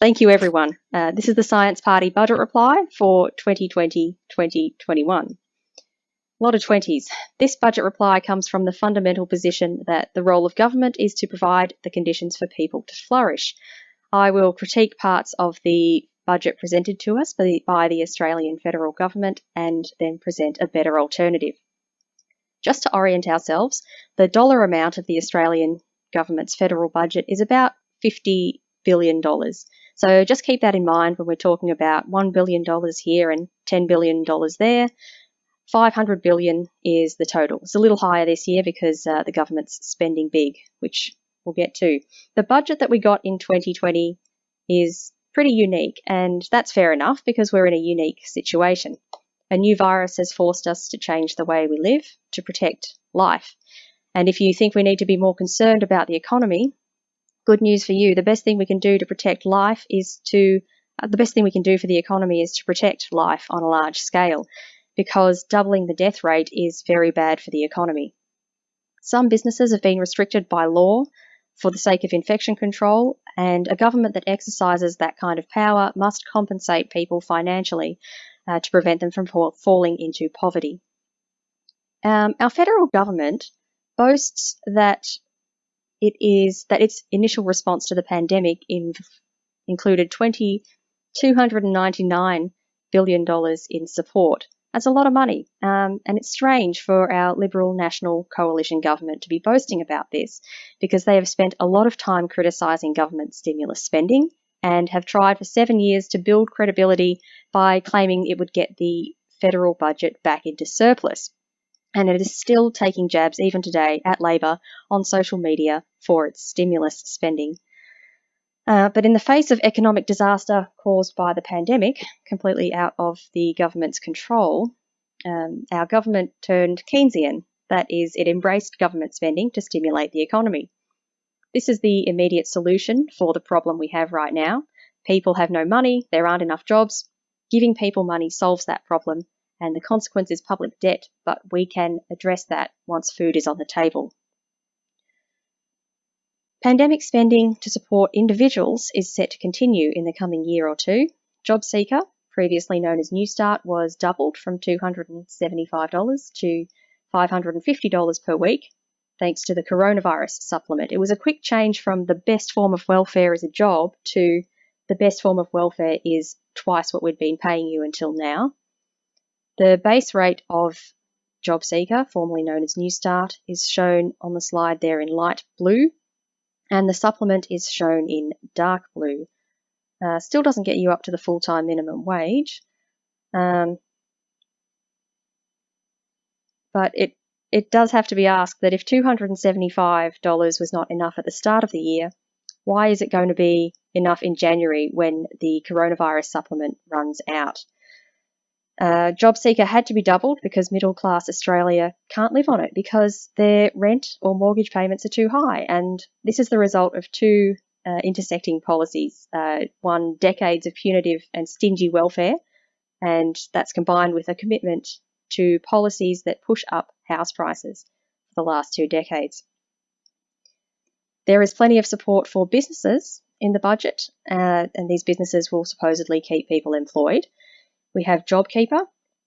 Thank you, everyone. Uh, this is the Science Party budget reply for 2020 2021. A lot of 20s. This budget reply comes from the fundamental position that the role of government is to provide the conditions for people to flourish. I will critique parts of the budget presented to us by the, by the Australian federal government and then present a better alternative. Just to orient ourselves, the dollar amount of the Australian government's federal budget is about $50 billion. So just keep that in mind when we're talking about $1 billion here and $10 billion there. 500 billion is the total. It's a little higher this year because uh, the government's spending big, which we'll get to. The budget that we got in 2020 is pretty unique, and that's fair enough because we're in a unique situation. A new virus has forced us to change the way we live to protect life. And if you think we need to be more concerned about the economy, good news for you. The best thing we can do to protect life is to, uh, the best thing we can do for the economy is to protect life on a large scale because doubling the death rate is very bad for the economy. Some businesses have been restricted by law for the sake of infection control, and a government that exercises that kind of power must compensate people financially uh, to prevent them from falling into poverty. Um, our federal government boasts that it is that its initial response to the pandemic in, included 20, $299 billion in support. That's a lot of money, um, and it's strange for our Liberal National Coalition government to be boasting about this because they have spent a lot of time criticising government stimulus spending and have tried for seven years to build credibility by claiming it would get the federal budget back into surplus. And it is still taking jabs, even today, at Labor on social media for its stimulus spending. Uh, but in the face of economic disaster caused by the pandemic, completely out of the government's control, um, our government turned Keynesian. That is, it embraced government spending to stimulate the economy. This is the immediate solution for the problem we have right now. People have no money, there aren't enough jobs. Giving people money solves that problem, and the consequence is public debt, but we can address that once food is on the table. Pandemic spending to support individuals is set to continue in the coming year or two. JobSeeker, previously known as Newstart, was doubled from $275 to $550 per week, thanks to the coronavirus supplement. It was a quick change from the best form of welfare is a job to the best form of welfare is twice what we'd been paying you until now. The base rate of JobSeeker, formerly known as Newstart, is shown on the slide there in light blue, and the supplement is shown in dark blue. Uh, still doesn't get you up to the full-time minimum wage, um, but it it does have to be asked that if $275 was not enough at the start of the year, why is it going to be enough in January when the coronavirus supplement runs out? Uh, JobSeeker had to be doubled because middle class Australia can't live on it because their rent or mortgage payments are too high. And this is the result of two uh, intersecting policies uh, one, decades of punitive and stingy welfare, and that's combined with a commitment to policies that push up house prices for the last two decades. There is plenty of support for businesses in the budget, uh, and these businesses will supposedly keep people employed. We have JobKeeper,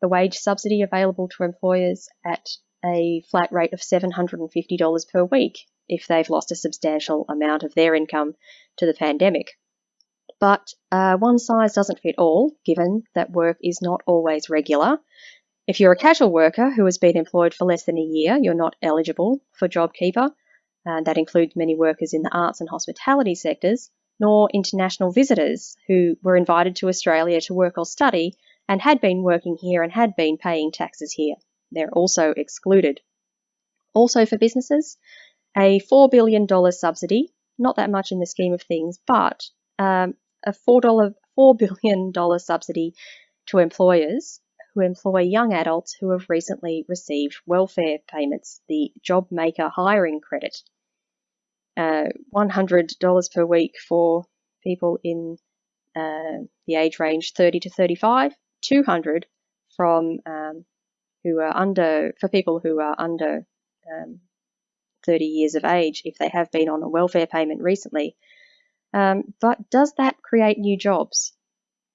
the wage subsidy available to employers at a flat rate of $750 per week if they've lost a substantial amount of their income to the pandemic. But uh, one size doesn't fit all, given that work is not always regular if you're a casual worker who has been employed for less than a year, you're not eligible for JobKeeper. Uh, that includes many workers in the arts and hospitality sectors, nor international visitors who were invited to Australia to work or study and had been working here and had been paying taxes here. They're also excluded. Also for businesses, a $4 billion subsidy, not that much in the scheme of things, but um, a $4, $4 billion subsidy to employers who employ young adults who have recently received welfare payments, the Job Maker hiring credit. Uh, $100 per week for people in uh, the age range 30 to 35, 200 from um, who are under for people who are under um, 30 years of age if they have been on a welfare payment recently. Um, but does that create new jobs?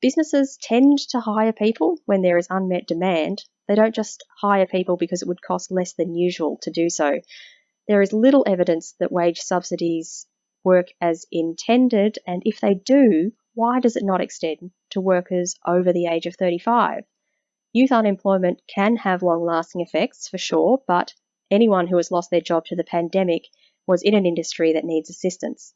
Businesses tend to hire people when there is unmet demand. They don't just hire people because it would cost less than usual to do so. There is little evidence that wage subsidies work as intended, and if they do, why does it not extend to workers over the age of 35? Youth unemployment can have long lasting effects for sure, but anyone who has lost their job to the pandemic was in an industry that needs assistance.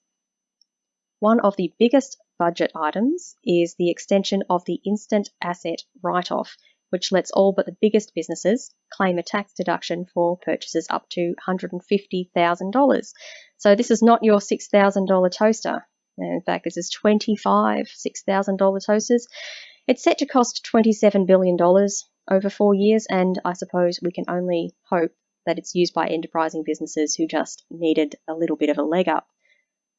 One of the biggest budget items is the extension of the instant asset write off, which lets all but the biggest businesses claim a tax deduction for purchases up to $150,000. So this is not your $6,000 toaster. In fact, this is 25 $6,000 toasters. It's set to cost $27 billion over four years, and I suppose we can only hope that it's used by enterprising businesses who just needed a little bit of a leg up.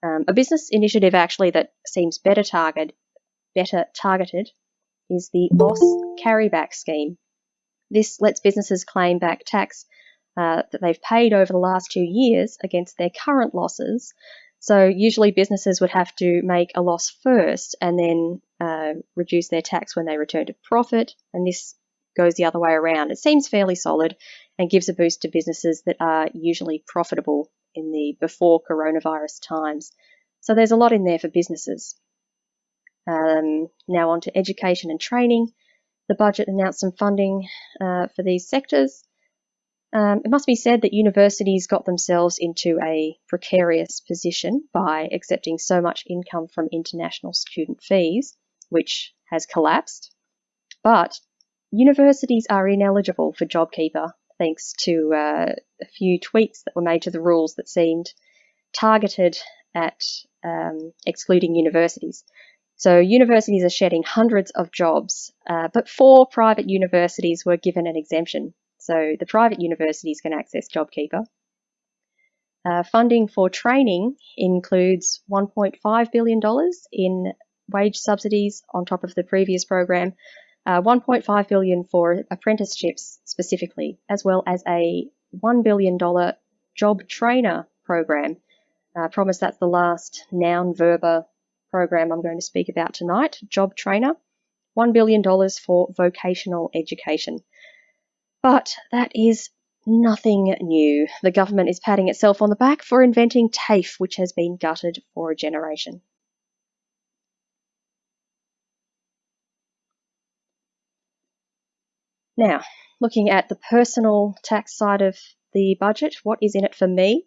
Um, a business initiative actually that seems better target, better targeted is the loss carryback scheme. This lets businesses claim back tax uh, that they've paid over the last two years against their current losses. So usually businesses would have to make a loss first and then uh, reduce their tax when they return to profit, and this goes the other way around. It seems fairly solid and gives a boost to businesses that are usually profitable in the before coronavirus times. So there's a lot in there for businesses. Um, now on to education and training. The budget announced some funding uh, for these sectors. Um, it must be said that universities got themselves into a precarious position by accepting so much income from international student fees, which has collapsed. But universities are ineligible for JobKeeper thanks to uh, a few tweaks that were made to the rules that seemed targeted at um, excluding universities. So universities are shedding hundreds of jobs, uh, but four private universities were given an exemption. So the private universities can access JobKeeper. Uh, funding for training includes $1.5 billion in wage subsidies on top of the previous program, uh, 1.5 billion for apprenticeships specifically, as well as a $1 billion job trainer program. I uh, promise that's the last noun verba program I'm going to speak about tonight, Job Trainer. $1 billion for vocational education. But that is nothing new. The government is patting itself on the back for inventing TAFE, which has been gutted for a generation. Now, looking at the personal tax side of the budget, what is in it for me?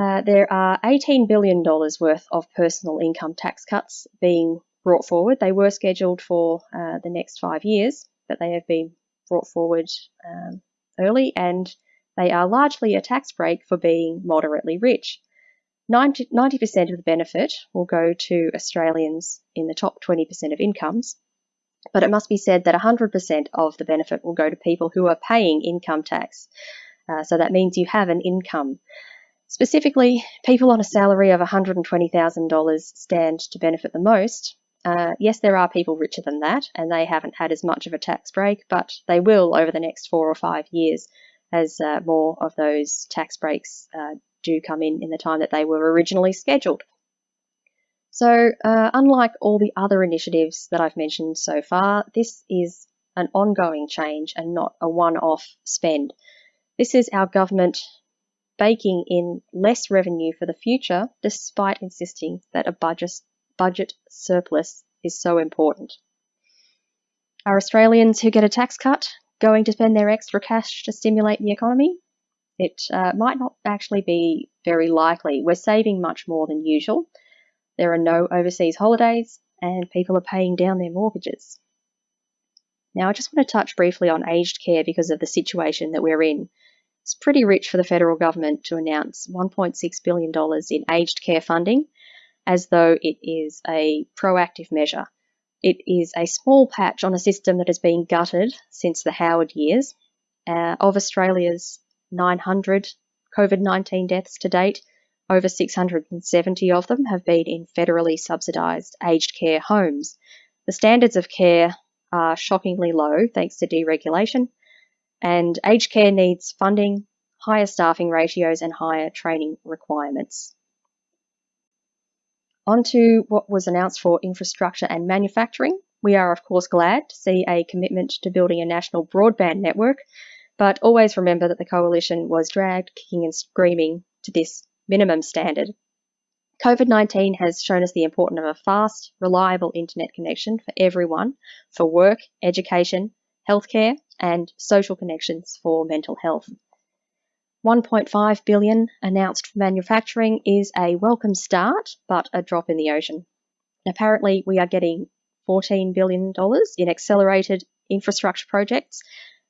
Uh, there are $18 billion worth of personal income tax cuts being brought forward. They were scheduled for uh, the next five years, but they have been brought forward um, early and they are largely a tax break for being moderately rich. 90, percent of the benefit will go to Australians in the top 20% of incomes, but it must be said that 100% of the benefit will go to people who are paying income tax. Uh, so that means you have an income. Specifically, people on a salary of $120,000 stand to benefit the most. Uh, yes, there are people richer than that, and they haven't had as much of a tax break, but they will over the next four or five years as uh, more of those tax breaks uh, do come in in the time that they were originally scheduled. So, uh, unlike all the other initiatives that I've mentioned so far, this is an ongoing change and not a one off spend. This is our government baking in less revenue for the future despite insisting that a budget, budget surplus is so important. Are Australians who get a tax cut going to spend their extra cash to stimulate the economy? It uh, might not actually be very likely. We're saving much more than usual. There are no overseas holidays, and people are paying down their mortgages. Now, I just want to touch briefly on aged care because of the situation that we're in. It's pretty rich for the federal government to announce $1.6 billion in aged care funding as though it is a proactive measure. It is a small patch on a system that has been gutted since the Howard years. Uh, of Australia's 900 COVID 19 deaths to date, over 670 of them have been in federally subsidised aged care homes. The standards of care are shockingly low thanks to deregulation, and aged care needs funding, higher staffing ratios, and higher training requirements. On to what was announced for infrastructure and manufacturing. We are, of course, glad to see a commitment to building a national broadband network, but always remember that the coalition was dragged kicking and screaming to this minimum standard. COVID 19 has shown us the importance of a fast, reliable internet connection for everyone for work, education, healthcare, and social connections for mental health. 1.5 billion announced for manufacturing is a welcome start, but a drop in the ocean. Apparently, we are getting $14 billion in accelerated infrastructure projects,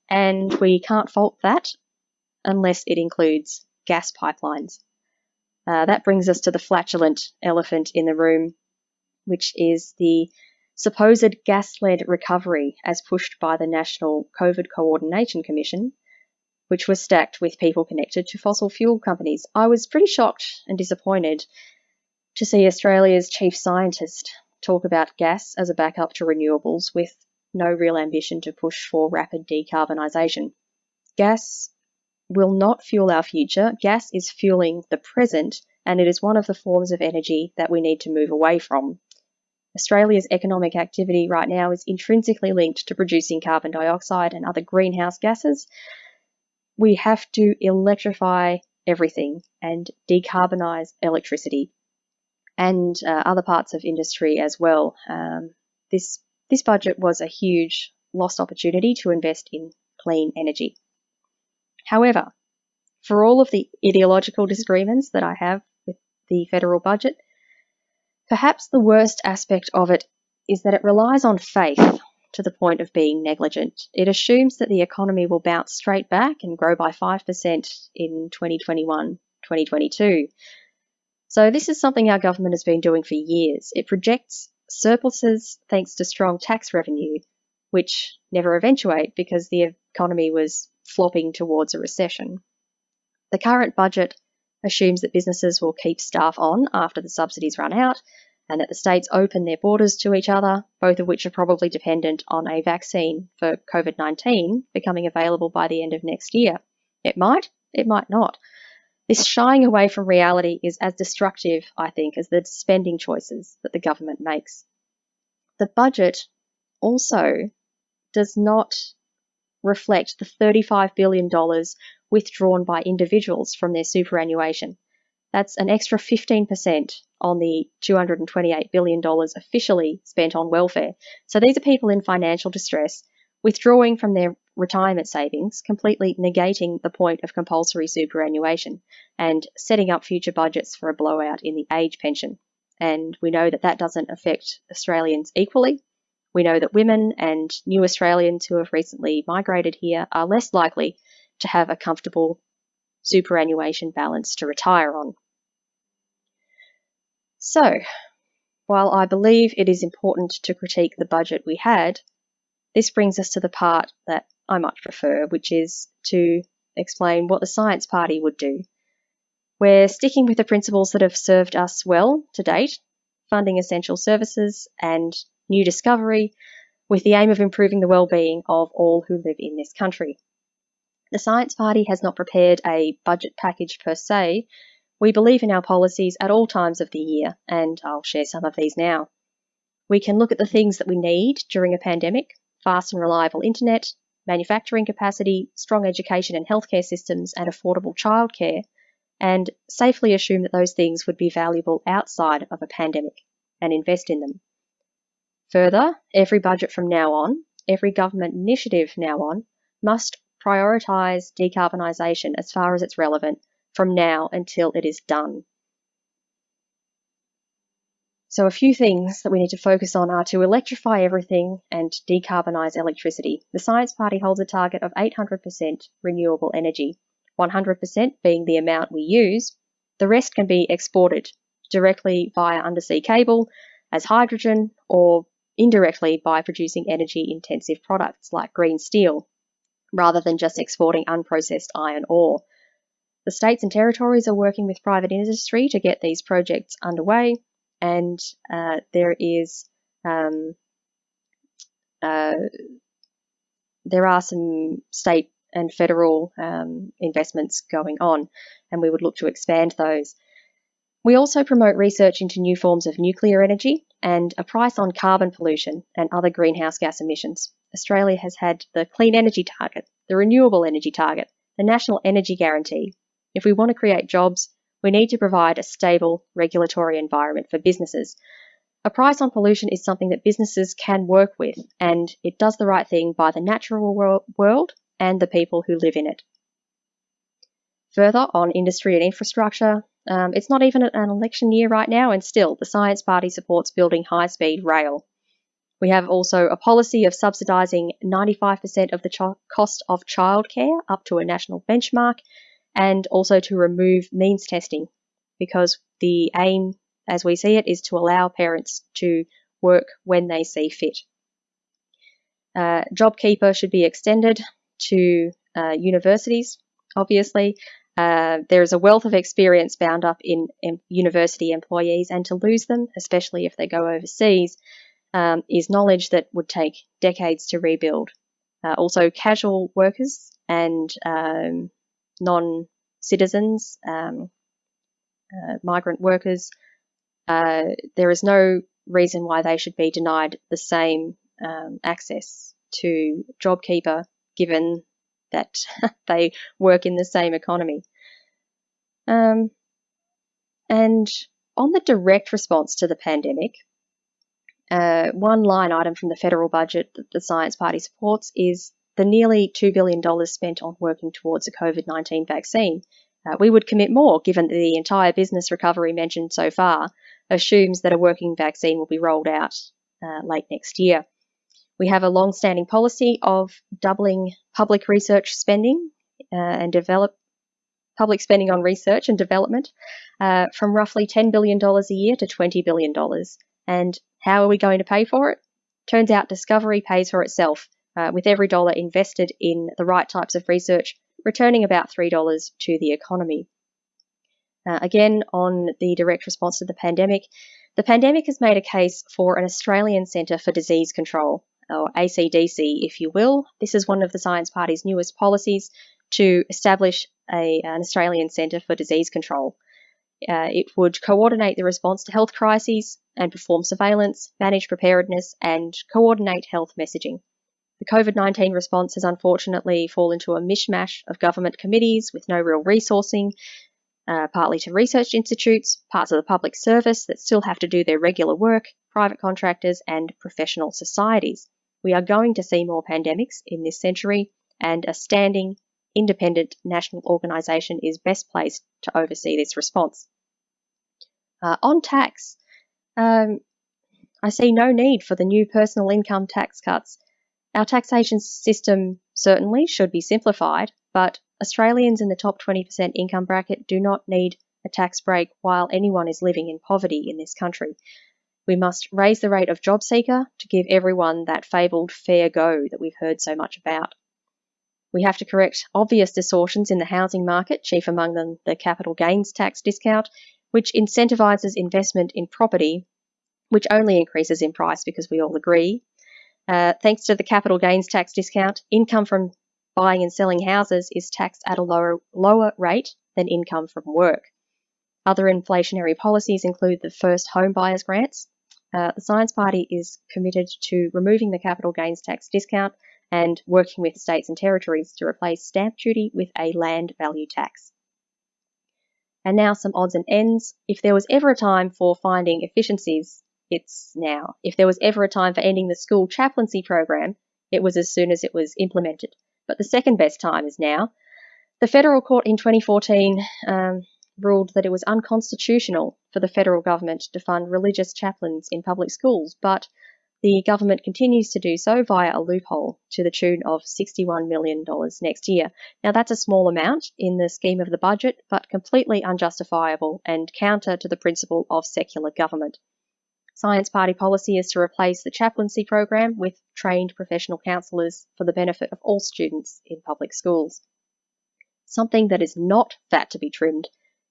and we can't fault that unless it includes gas pipelines. Uh, that brings us to the flatulent elephant in the room, which is the supposed gas led recovery as pushed by the National COVID Coordination Commission which was stacked with people connected to fossil fuel companies. I was pretty shocked and disappointed to see Australia's chief scientist talk about gas as a backup to renewables with no real ambition to push for rapid decarbonisation. Gas will not fuel our future. Gas is fueling the present, and it is one of the forms of energy that we need to move away from. Australia's economic activity right now is intrinsically linked to producing carbon dioxide and other greenhouse gases, we have to electrify everything and decarbonize electricity and uh, other parts of industry as well. Um, this this budget was a huge lost opportunity to invest in clean energy. However, for all of the ideological disagreements that I have with the federal budget, perhaps the worst aspect of it is that it relies on faith to the point of being negligent. It assumes that the economy will bounce straight back and grow by 5% in 2021 2022. So, this is something our government has been doing for years. It projects surpluses thanks to strong tax revenue, which never eventuate because the economy was flopping towards a recession. The current budget assumes that businesses will keep staff on after the subsidies run out and that the states open their borders to each other, both of which are probably dependent on a vaccine for COVID 19 becoming available by the end of next year. It might, it might not. This shying away from reality is as destructive, I think, as the spending choices that the government makes. The budget also does not reflect the $35 billion withdrawn by individuals from their superannuation. That's an extra 15% on the $228 billion officially spent on welfare. So these are people in financial distress withdrawing from their retirement savings, completely negating the point of compulsory superannuation and setting up future budgets for a blowout in the age pension. And we know that that doesn't affect Australians equally. We know that women and new Australians who have recently migrated here are less likely to have a comfortable superannuation balance to retire on. So, while I believe it is important to critique the budget we had, this brings us to the part that I much prefer, which is to explain what the Science Party would do. We're sticking with the principles that have served us well to date, funding essential services and new discovery, with the aim of improving the well-being of all who live in this country. The Science Party has not prepared a budget package per se. We believe in our policies at all times of the year, and I'll share some of these now. We can look at the things that we need during a pandemic fast and reliable internet, manufacturing capacity, strong education and healthcare systems, and affordable childcare, and safely assume that those things would be valuable outside of a pandemic and invest in them. Further, every budget from now on, every government initiative now on, must prioritise decarbonisation as far as it's relevant from now until it is done. So, a few things that we need to focus on are to electrify everything and decarbonise electricity. The Science Party holds a target of 800% renewable energy, 100% being the amount we use. The rest can be exported directly via undersea cable as hydrogen or indirectly by producing energy intensive products like green steel rather than just exporting unprocessed iron ore. The states and territories are working with private industry to get these projects underway, and uh, there is um, uh, there are some state and federal um, investments going on, and we would look to expand those. We also promote research into new forms of nuclear energy and a price on carbon pollution and other greenhouse gas emissions. Australia has had the clean energy target, the renewable energy target, the national energy guarantee. If we want to create jobs, we need to provide a stable regulatory environment for businesses. A price on pollution is something that businesses can work with, and it does the right thing by the natural world and the people who live in it. Further, on industry and infrastructure, um, it's not even an election year right now, and still, the Science Party supports building high speed rail. We have also a policy of subsidising 95% of the ch- cost of childcare up to a national benchmark, and also to remove means testing because the aim, as we see it, is to allow parents to work when they see fit. Uh, JobKeeper should be extended to uh, universities, obviously. Uh, there is a wealth of experience bound up in, in, university employees, and to lose them, especially if they go overseas, um, is knowledge that would take decades to rebuild. Uh, also, casual workers and um, non citizens, um, uh, migrant workers, uh, there is no reason why they should be denied the same um, access to JobKeeper given that they work in the same economy. Um, and on the direct response to the pandemic, uh, one line item from the federal budget that the Science Party supports is the nearly $2 billion spent on working towards a COVID 19 vaccine. Uh, we would commit more given that the entire business recovery mentioned so far assumes that a working vaccine will be rolled out uh, late next year. We have a long standing policy of doubling public research spending uh, and develop public spending on research and development uh, from roughly $10 billion a year to $20 billion. And how are we going to pay for it? Turns out discovery pays for itself, uh, with every dollar invested in the right types of research returning about $3 to the economy. Uh, again, on the direct response to the pandemic, the pandemic has made a case for an Australian Centre for Disease Control, or ACDC, if you will. This is one of the Science Party's newest policies to establish a, an Australian Centre for Disease Control. Uh, it would coordinate the response to health crises and perform surveillance, manage preparedness, and coordinate health messaging. The COVID 19 response has unfortunately fallen into a mishmash of government committees with no real resourcing, uh, partly to research institutes, parts of the public service that still have to do their regular work, private contractors, and professional societies. We are going to see more pandemics in this century, and a standing, independent national organisation is best placed to oversee this response. Uh, on tax, um, I see no need for the new personal income tax cuts. Our taxation system certainly should be simplified, but Australians in the top 20% income bracket do not need a tax break while anyone is living in poverty in this country. We must raise the rate of job seeker to give everyone that fabled fair go that we've heard so much about. We have to correct obvious distortions in the housing market, chief among them the capital gains tax discount, which incentivises investment in property, which only increases in price because we all agree. Uh, thanks to the capital gains tax discount, income from buying and selling houses is taxed at a lower, lower rate than income from work. Other inflationary policies include the first home buyers grants, uh, the Science Party is committed to removing the capital gains tax discount and working with states and territories to replace stamp duty with a land value tax. And now some odds and ends. If there was ever a time for finding efficiencies, it's now. If there was ever a time for ending the school chaplaincy program, it was as soon as it was implemented. But the second best time is now. The federal court in 2014 um, ruled that it was unconstitutional for the federal government to fund religious chaplains in public schools, but the government continues to do so via a loophole to the tune of $61 million next year. Now, that's a small amount in the scheme of the budget, but completely unjustifiable and counter to the principle of secular government. Science Party policy is to replace the chaplaincy program with trained professional counsellors for the benefit of all students in public schools. Something that is not fat to be trimmed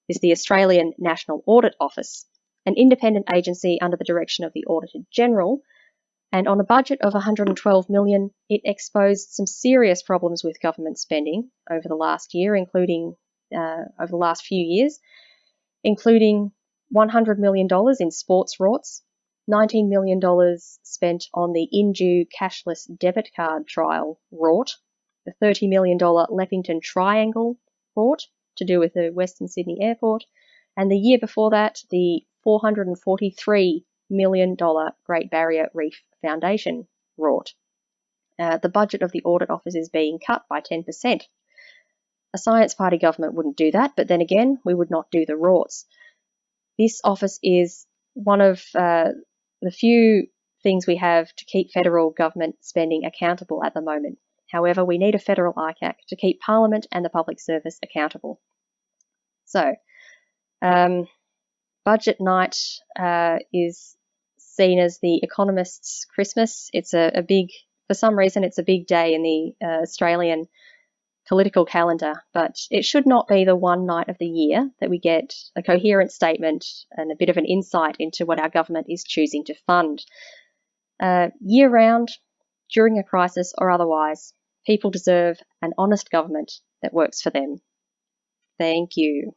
is the Australian National Audit Office, an independent agency under the direction of the Auditor General. And on a budget of 112 million, it exposed some serious problems with government spending over the last year, including uh, over the last few years, including $100 million in sports rorts, $19 million spent on the Indue cashless debit card trial rort, the $30 million Leppington Triangle rort to do with the Western Sydney Airport, and the year before that, the $443 million Dollar Great Barrier Reef Foundation rort. Uh, the budget of the Audit Office is being cut by 10%. A Science Party government wouldn't do that, but then again, we would not do the rorts. This office is one of uh, the few things we have to keep federal government spending accountable at the moment. However, we need a federal ICAC to keep Parliament and the public service accountable. So, um, budget night uh, is seen as the economist's Christmas. It's a, a, big, for some reason, it's a big day in the uh, Australian political calendar, but it should not be the one night of the year that we get a coherent statement and a bit of an insight into what our government is choosing to fund. Uh, year round, during a crisis or otherwise, people deserve an honest government that works for them. Thank you.